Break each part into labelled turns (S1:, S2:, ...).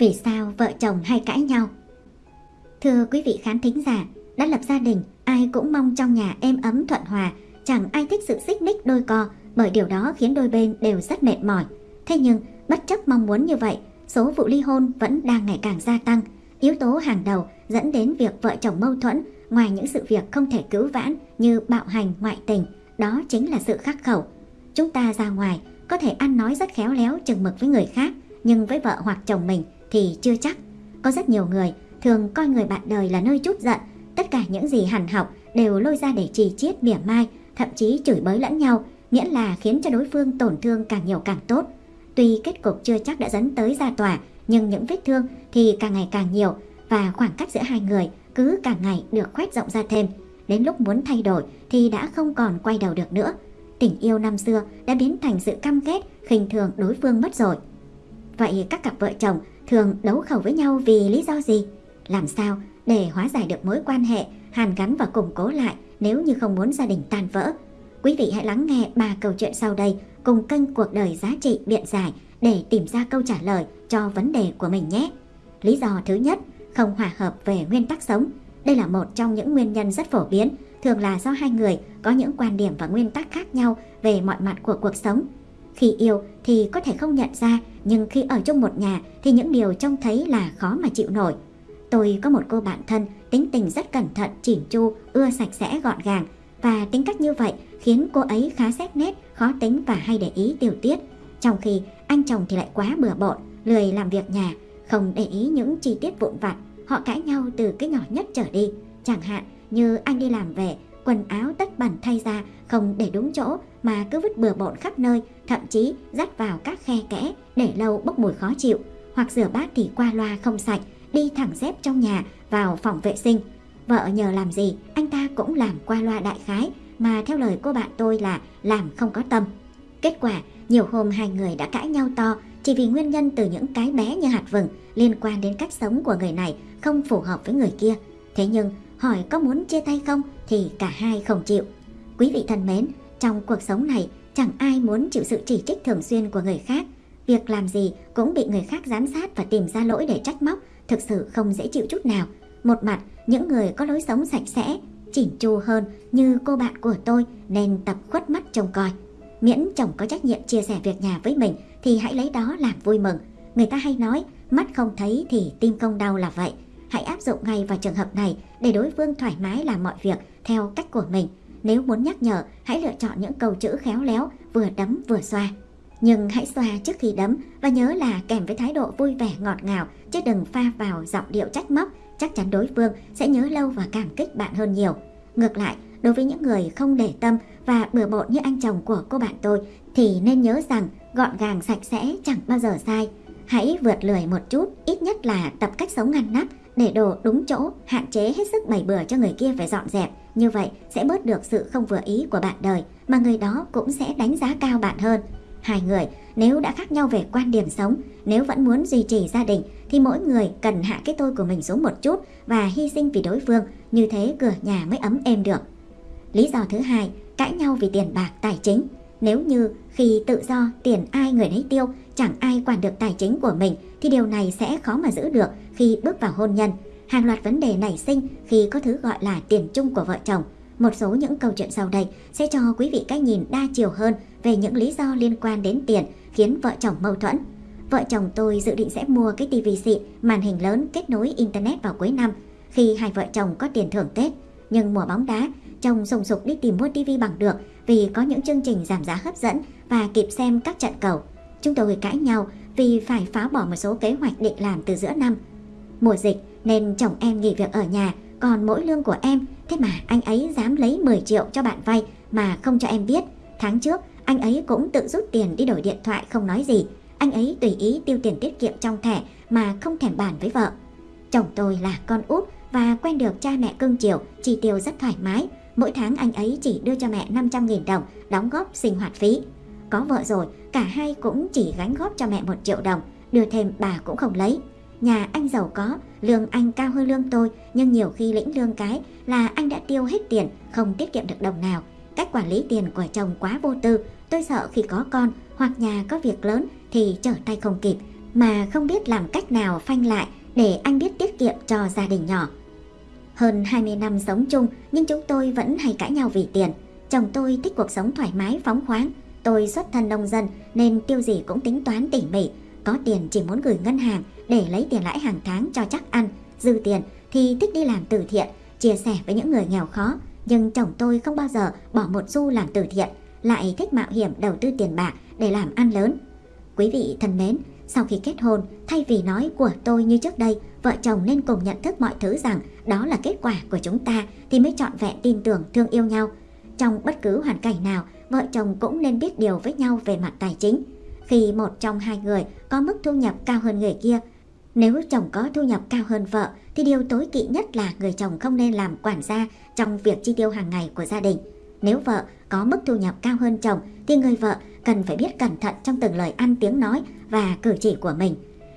S1: Vì sao vợ chồng hay cãi nhau? Thưa quý vị khán thính giả, đã lập gia đình, ai cũng mong trong nhà êm ấm thuận hòa, chẳng ai thích sự xích mích đôi co, bởi điều đó khiến đôi bên đều rất mệt mỏi. Thế nhưng, bất chấp mong muốn như vậy, số vụ ly hôn vẫn đang ngày càng gia tăng. Yếu tố hàng đầu dẫn đến việc vợ chồng mâu thuẫn, ngoài những sự việc không thể cứu vãn như bạo hành, ngoại tình, đó chính là sự khắc khẩu. Chúng ta ra ngoài có thể ăn nói rất khéo léo chừng mực với người khác, nhưng với vợ hoặc chồng mình thì chưa chắc. Có rất nhiều người thường coi người bạn đời là nơi chút giận, tất cả những gì hằn học đều lôi ra để trì chiết mỉa mai, thậm chí chửi bới lẫn nhau, miễn là khiến cho đối phương tổn thương càng nhiều càng tốt. Tuy kết cục chưa chắc đã dẫn tới ra tòa, nhưng những vết thương thì càng ngày càng nhiều và khoảng cách giữa hai người cứ càng ngày được khoét rộng ra thêm. Đến lúc muốn thay đổi thì đã không còn quay đầu được nữa. Tình yêu năm xưa đã biến thành sự căm ghét, khinh thường đối phương mất rồi. Vậy các cặp vợ chồng thường đấu khẩu với nhau vì lý do gì? Làm sao để hóa giải được mối quan hệ, hàn gắn và củng cố lại nếu như không muốn gia đình tan vỡ? Quý vị hãy lắng nghe ba câu chuyện sau đây cùng kênh Cuộc đời giá trị biện giải để tìm ra câu trả lời cho vấn đề của mình nhé. Lý do thứ nhất, không hòa hợp về nguyên tắc sống. Đây là một trong những nguyên nhân rất phổ biến, thường là do hai người có những quan điểm và nguyên tắc khác nhau về mọi mặt của cuộc sống. Khi yêu thì có thể không nhận ra, nhưng khi ở chung một nhà thì những điều trông thấy là khó mà chịu nổi. Tôi có một cô bạn thân, tính tình rất cẩn thận, chỉn chu, ưa sạch sẽ gọn gàng và tính cách như vậy khiến cô ấy khá xét nét, khó tính và hay để ý tiểu tiết. Trong khi anh chồng thì lại quá bừa bộn, lười làm việc nhà, không để ý những chi tiết vụn vặt. Họ cãi nhau từ cái nhỏ nhất trở đi. Chẳng hạn như anh đi làm về, quần áo tất bẩn thay ra không để đúng chỗ mà cứ vứt bừa bộn khắp nơi, thậm chí dắt vào các khe kẽ để lâu bốc mùi khó chịu. Hoặc rửa bát thì qua loa không sạch, đi thẳng dép trong nhà vào phòng vệ sinh. Vợ nhờ làm gì, anh ta cũng làm qua loa đại khái, mà theo lời cô bạn tôi là làm không có tâm. Kết quả, nhiều hôm hai người đã cãi nhau to chỉ vì nguyên nhân từ những cái bé như hạt vừng liên quan đến cách sống của người này không phù hợp với người kia. Thế nhưng, hỏi có muốn chia tay không thì cả hai không chịu. Quý vị thân mến, trong cuộc sống này chẳng ai muốn chịu sự chỉ trích thường xuyên của người khác. Việc làm gì cũng bị người khác giám sát và tìm ra lỗi để trách móc, thực sự không dễ chịu chút nào. Một mặt, những người có lối sống sạch sẽ, chỉnh chu hơn như cô bạn của tôi nên tập khuất mắt trông coi. Miễn chồng có trách nhiệm chia sẻ việc nhà với mình thì hãy lấy đó làm vui mừng. Người ta hay nói, mắt không thấy thì tim không đau là vậy. Hãy áp dụng ngay vào trường hợp này để đối phương thoải mái làm mọi việc theo cách của mình. Nếu muốn nhắc nhở, hãy lựa chọn những câu chữ khéo léo, vừa đấm vừa xoa. Nhưng hãy xoa trước khi đấm và nhớ là kèm với thái độ vui vẻ ngọt ngào chứ đừng pha vào giọng điệu trách móc, chắc chắn đối phương sẽ nhớ lâu và cảm kích bạn hơn nhiều. Ngược lại, đối với những người không để tâm và bừa bộn như anh chồng của cô bạn tôi thì nên nhớ rằng gọn gàng sạch sẽ chẳng bao giờ sai. Hãy vượt lười một chút, ít nhất là tập cách sống ngăn nắp, để đồ đúng chỗ, hạn chế hết sức bày bừa cho người kia phải dọn dẹp. Như vậy sẽ bớt được sự không vừa ý của bạn đời, mà người đó cũng sẽ đánh giá cao bạn hơn. Hai người nếu đã khác nhau về quan điểm sống, nếu vẫn muốn duy trì gia đình thì mỗi người cần hạ cái tôi của mình xuống một chút và hy sinh vì đối phương, như thế cửa nhà mới ấm êm được. Lý do thứ hai, cãi nhau vì tiền bạc tài chính. Nếu như khi tự do tiền ai người nấy tiêu, chẳng ai quản được tài chính của mình thì điều này sẽ khó mà giữ được khi bước vào hôn nhân. Hàng loạt vấn đề nảy sinh khi có thứ gọi là tiền chung của vợ chồng. Một số những câu chuyện sau đây sẽ cho quý vị cách nhìn đa chiều hơn về những lý do liên quan đến tiền khiến vợ chồng mâu thuẫn. Vợ chồng tôi dự định sẽ mua cái tivi xịn, màn hình lớn kết nối internet vào cuối năm khi hai vợ chồng có tiền thưởng Tết. Nhưng mùa bóng đá, chồng sùng sục đi tìm mua tivi bằng được vì có những chương trình giảm giá hấp dẫn và kịp xem các trận cầu. Chúng tôi cãi nhau vì phải phá bỏ một số kế hoạch định làm từ giữa năm. Mùa dịch nên chồng em nghỉ việc ở nhà, còn mỗi lương của em, thế mà anh ấy dám lấy 10 triệu cho bạn vay mà không cho em biết. Tháng trước, anh ấy cũng tự rút tiền đi đổi điện thoại không nói gì. Anh ấy tùy ý tiêu tiền tiết kiệm trong thẻ mà không thèm bàn với vợ. Chồng tôi là con út và quen được cha mẹ cưng chiều, chi tiêu rất thoải mái. Mỗi tháng anh ấy chỉ đưa cho mẹ 500.000 đồng đóng góp sinh hoạt phí. Có vợ rồi, cả hai cũng chỉ gánh góp cho mẹ 1 triệu đồng, đưa thêm bà cũng không lấy. Nhà anh giàu có, lương anh cao hơn lương tôi, nhưng nhiều khi lĩnh lương cái là anh đã tiêu hết tiền, không tiết kiệm được đồng nào. Cách quản lý tiền của chồng quá vô tư, tôi sợ khi có con hoặc nhà có việc lớn thì trở tay không kịp, mà không biết làm cách nào phanh lại để anh biết tiết kiệm cho gia đình nhỏ. Hơn 20 năm sống chung nhưng chúng tôi vẫn hay cãi nhau vì tiền. Chồng tôi thích cuộc sống thoải mái phóng khoáng, tôi xuất thân nông dân nên tiêu gì cũng tính toán tỉ mỉ, có tiền chỉ muốn gửi ngân hàng để lấy tiền lãi hàng tháng cho chắc ăn, dư tiền thì thích đi làm từ thiện, chia sẻ với những người nghèo khó. Nhưng chồng tôi không bao giờ bỏ một xu làm từ thiện, lại thích mạo hiểm đầu tư tiền bạc để làm ăn lớn. Quý vị thân mến, sau khi kết hôn, thay vì nói của tôi như trước đây, vợ chồng nên cùng nhận thức mọi thứ rằng đó là kết quả của chúng ta thì mới trọn vẹn tin tưởng thương yêu nhau. Trong bất cứ hoàn cảnh nào, vợ chồng cũng nên biết điều với nhau về mặt tài chính. Khi một trong hai người có mức thu nhập cao hơn người kia, nếu chồng có thu nhập cao hơn vợ thì điều tối kỵ nhất là người chồng không nên làm quản gia trong việc chi tiêu hàng ngày của gia đình. Nếu vợ có mức thu nhập cao hơn chồng thì người vợ cần phải biết cẩn thận trong từng lời ăn tiếng nói và cử chỉ của mình.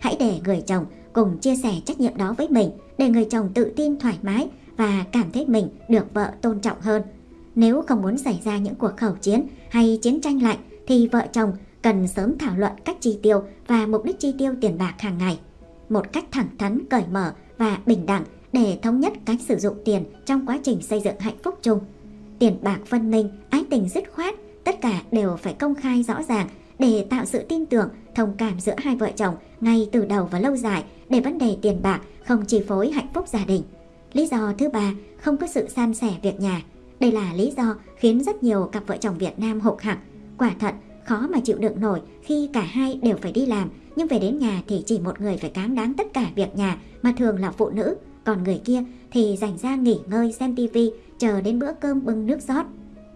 S1: Hãy để người chồng cùng chia sẻ trách nhiệm đó với mình để người chồng tự tin thoải mái và cảm thấy mình được vợ tôn trọng hơn. Nếu không muốn xảy ra những cuộc khẩu chiến hay chiến tranh lạnh thì vợ chồng cần sớm thảo luận cách chi tiêu và mục đích chi tiêu tiền bạc hàng ngày. Một cách thẳng thắn, cởi mở và bình đẳng để thống nhất cách sử dụng tiền trong quá trình xây dựng hạnh phúc chung. Tiền bạc phân minh, ái tình dứt khoát, tất cả đều phải công khai rõ ràng để tạo sự tin tưởng, thông cảm giữa hai vợ chồng ngay từ đầu và lâu dài để vấn đề tiền bạc không chi phối hạnh phúc gia đình. Lý do thứ ba, không có sự san sẻ việc nhà. Đây là lý do khiến rất nhiều cặp vợ chồng Việt Nam hụt hẳn. Quả thật, khó mà chịu đựng nổi khi cả hai đều phải đi làm, nhưng về đến nhà thì chỉ một người phải cám đáng tất cả việc nhà mà thường là phụ nữ, còn người kia thì dành ra nghỉ ngơi xem tivi, chờ đến bữa cơm bưng nước rót.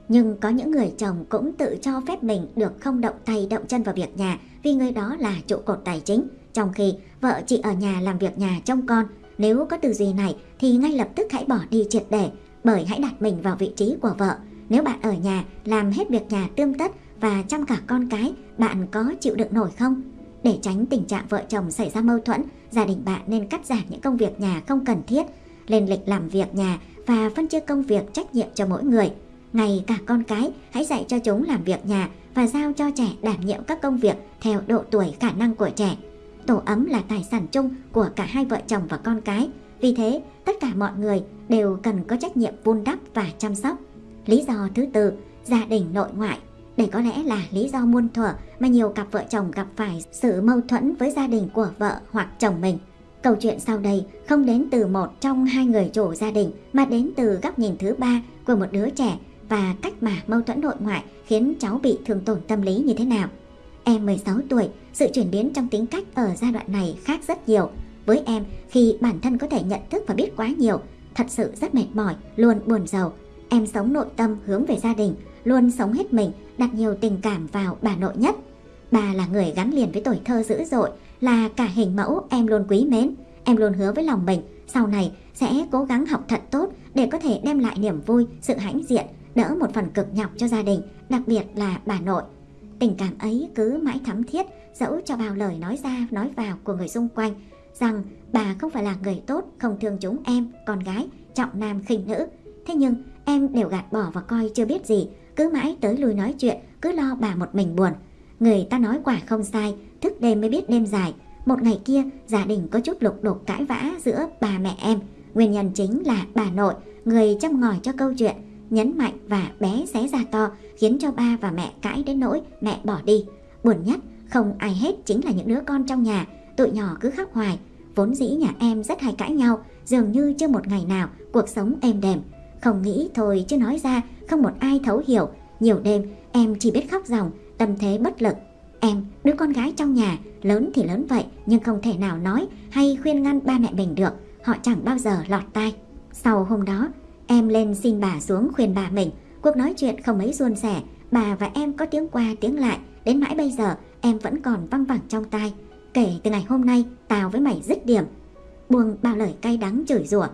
S1: Nhưng có những người chồng cũng tự cho phép mình được không động tay động chân vào việc nhà vì người đó là trụ cột tài chính. Trong khi vợ chị ở nhà làm việc nhà trông con, nếu có tư duy này thì ngay lập tức hãy bỏ đi triệt để, bởi hãy đặt mình vào vị trí của vợ. Nếu bạn ở nhà làm hết việc nhà tươm tất và chăm cả con cái, bạn có chịu đựng nổi không? Để tránh tình trạng vợ chồng xảy ra mâu thuẫn, gia đình bạn nên cắt giảm những công việc nhà không cần thiết, lên lịch làm việc nhà và phân chia công việc trách nhiệm cho mỗi người. Ngay cả con cái, hãy dạy cho chúng làm việc nhà và giao cho trẻ đảm nhiệm các công việc theo độ tuổi khả năng của trẻ. Tổ ấm là tài sản chung của cả hai vợ chồng và con cái. Vì thế, tất cả mọi người đều cần có trách nhiệm vun đắp và chăm sóc. Lý do thứ tư, gia đình nội ngoại. Đây có lẽ là lý do muôn thuở mà nhiều cặp vợ chồng gặp phải sự mâu thuẫn với gia đình của vợ hoặc chồng mình. Câu chuyện sau đây không đến từ một trong hai người chủ gia đình mà đến từ góc nhìn thứ ba của một đứa trẻ và cách mà mâu thuẫn nội ngoại khiến cháu bị thương tổn tâm lý như thế nào. Em 16 tuổi, sự chuyển biến trong tính cách ở giai đoạn này khác rất nhiều. Với em, khi bản thân có thể nhận thức và biết quá nhiều, thật sự rất mệt mỏi, luôn buồn giàu. Em sống nội tâm hướng về gia đình, luôn sống hết mình, đặt nhiều tình cảm vào bà nội nhất. Bà là người gắn liền với tuổi thơ dữ dội, là cả hình mẫu em luôn quý mến. Em luôn hứa với lòng mình, sau này sẽ cố gắng học thật tốt để có thể đem lại niềm vui, sự hãnh diện, đỡ một phần cực nhọc cho gia đình, đặc biệt là bà nội. Tình cảm ấy cứ mãi thắm thiết, dẫu cho bao lời nói ra nói vào của người xung quanh, rằng bà không phải là người tốt, không thương chúng em, con gái, trọng nam khinh nữ. Thế nhưng em đều gạt bỏ và coi chưa biết gì, cứ mãi tới lui nói chuyện, cứ lo bà một mình buồn. Người ta nói quả không sai, thức đêm mới biết đêm dài. Một ngày kia, gia đình có chút lục đục cãi vã giữa bà mẹ em. Nguyên nhân chính là bà nội, người chăm ngòi cho câu chuyện, nhấn mạnh và bé xé ra to, khiến cho ba và mẹ cãi đến nỗi mẹ bỏ đi. Buồn nhất, không ai hết chính là những đứa con trong nhà, tụi nhỏ cứ khóc hoài. Vốn dĩ nhà em rất hay cãi nhau, dường như chưa một ngày nào cuộc sống êm đềm. Không nghĩ thôi chứ nói ra không một ai thấu hiểu. Nhiều đêm em chỉ biết khóc ròng, tâm thế bất lực. Em, đứa con gái trong nhà, lớn thì lớn vậy nhưng không thể nào nói hay khuyên ngăn ba mẹ mình được. Họ chẳng bao giờ lọt tai. Sau hôm đó, em lên xin bà xuống khuyên bà mình. Cuộc nói chuyện không mấy suôn sẻ, bà và em có tiếng qua tiếng lại. Đến mãi bây giờ, em vẫn còn văng vẳng trong tai. Kể từ ngày hôm nay, tao với mày dứt điểm. Buông bao lời cay đắng chửi rủa.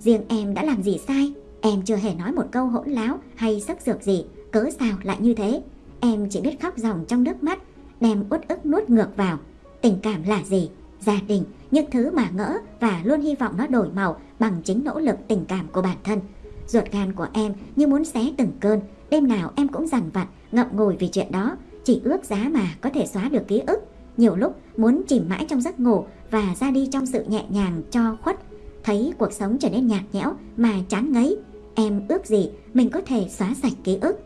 S1: Riêng em đã làm gì sai? Em chưa hề nói một câu hỗn láo hay sắc dược gì, cớ sao lại như thế? Em chỉ biết khóc ròng trong nước mắt, đem uất ức nuốt ngược vào. Tình cảm là gì? Gia đình, những thứ mà ngỡ và luôn hy vọng nó đổi màu bằng chính nỗ lực tình cảm của bản thân. Ruột gan của em như muốn xé từng cơn, đêm nào em cũng dằn vặt, ngậm ngùi vì chuyện đó, chỉ ước giá mà có thể xóa được ký ức. nhiều lúc muốn chìm mãi trong giấc ngủ và ra đi trong sự nhẹ nhàng cho khuất. Thấy cuộc sống trở nên nhạt nhẽo mà chán ngấy, em ước gì mình có thể xóa sạch ký ức.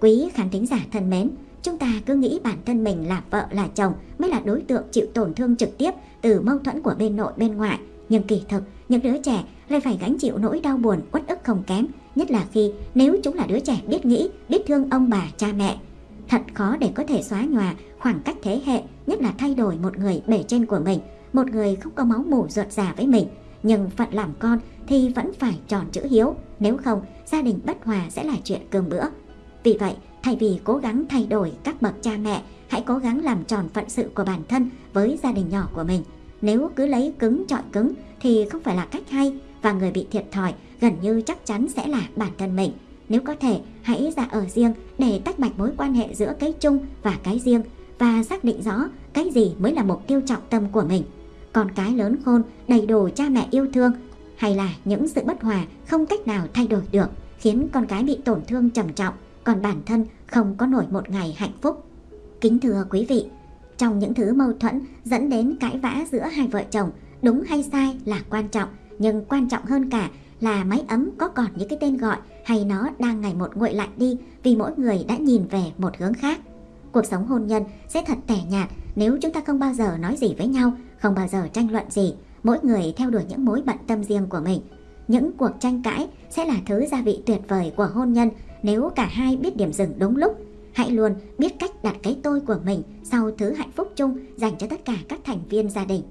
S1: Quý khán thính giả thân mến, chúng ta cứ nghĩ bản thân mình là vợ là chồng mới là đối tượng chịu tổn thương trực tiếp từ mâu thuẫn của bên nội bên ngoại. Nhưng kỳ thực, những đứa trẻ lại phải gánh chịu nỗi đau buồn uất ức không kém, nhất là khi nếu chúng là đứa trẻ biết nghĩ, biết thương ông bà, cha mẹ. Thật khó để có thể xóa nhòa khoảng cách thế hệ, nhất là thay đổi một người bề trên của mình, một người không có máu mủ ruột già với mình. Nhưng phận làm con thì vẫn phải tròn chữ hiếu, nếu không gia đình bất hòa sẽ là chuyện cơm bữa. Vì vậy, thay vì cố gắng thay đổi các bậc cha mẹ, hãy cố gắng làm tròn phận sự của bản thân với gia đình nhỏ của mình. Nếu cứ lấy cứng chọi cứng thì không phải là cách hay và người bị thiệt thòi gần như chắc chắn sẽ là bản thân mình. Nếu có thể, hãy ra ở riêng để tách bạch mối quan hệ giữa cái chung và cái riêng và xác định rõ cái gì mới là mục tiêu trọng tâm của mình. Con cái lớn khôn, đầy đủ cha mẹ yêu thương hay là những sự bất hòa không cách nào thay đổi được khiến con cái bị tổn thương trầm trọng còn bản thân không có nổi một ngày hạnh phúc. Kính thưa quý vị, trong những thứ mâu thuẫn dẫn đến cãi vã giữa hai vợ chồng, đúng hay sai là quan trọng, nhưng quan trọng hơn cả là máy ấm có còn những cái tên gọi hay nó đang ngày một nguội lạnh đi vì mỗi người đã nhìn về một hướng khác. Cuộc sống hôn nhân sẽ thật tẻ nhạt nếu chúng ta không bao giờ nói gì với nhau, không bao giờ tranh luận gì, mỗi người theo đuổi những mối bận tâm riêng của mình. Những cuộc tranh cãi sẽ là thứ gia vị tuyệt vời của hôn nhân nếu cả hai biết điểm dừng đúng lúc. Hãy luôn biết cách đặt cái tôi của mình sau thứ hạnh phúc chung dành cho tất cả các thành viên gia đình.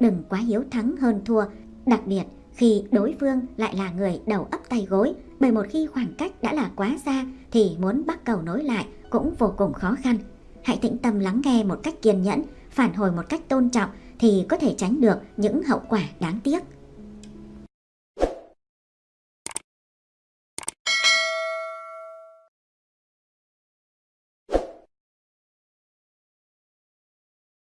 S1: Đừng quá hiếu thắng hơn thua, đặc biệt khi đối phương lại là người đầu ấp tay gối, bởi một khi khoảng cách đã là quá xa thì muốn bắt cầu nối lại cũng vô cùng khó khăn. Hãy tĩnh tâm lắng nghe một cách kiên nhẫn, phản hồi một cách tôn trọng thì có thể tránh được những hậu quả đáng tiếc.